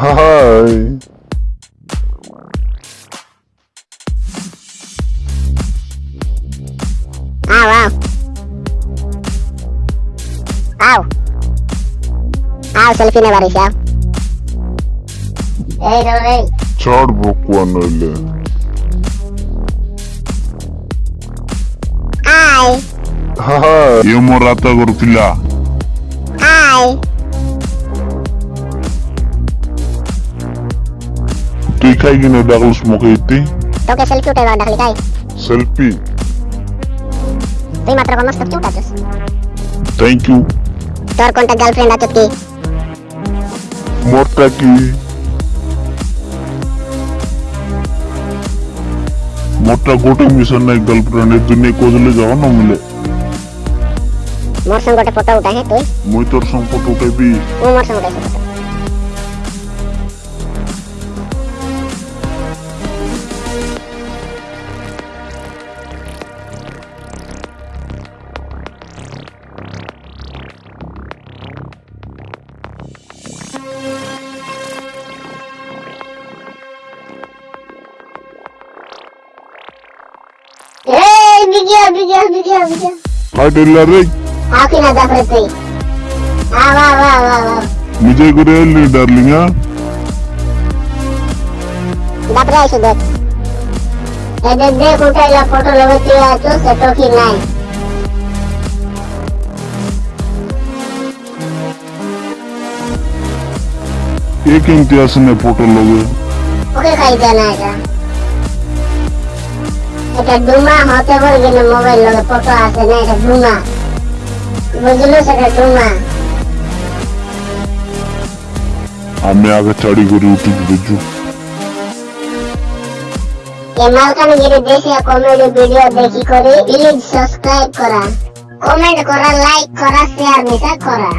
Ay. Ah, wow. Wow. Wow, selfie ne var iş ya. Hey, no, hey. Çağır boklan öyle. Ay. Ay. Yemur ata gurpila. Ay. kay ginadakilos mo, Kitty. Ito kay selfie tayo, dakli kay. Selfie. Ito matro ko mas kapchong tatos. Thank you. Tor konta girlfriend atot ki. Morta ki. मोटा गोटे mission ना girlfriend है दुनिया को जले जाओ ना मिले मोर संग गोटे फ़ोटो उठाए तू मुई तोर संग फ़ोटो उठाई भी ओ मोर संग उठाई मुझे गुरेल डार्लिंग फ़ोटो लगती से टोकी नहीं एक फ़ोटो लगे ओके खाई जाना है এটা ডুমা হতে পারে কিন্তু মোবাইল লগে ফটো আছে না এটা ডুমা? বুঝলো সেটা ডুমা? আমি আগে চাড়ি করে উঠি বুঝু এই মালকানগিরি দেশে কমেডি ভিডিও দেখি করে প্লিজ সাবস্ক্রাইব করা। কমেন্ট করা লাইক করা শেয়ার মিশা করা।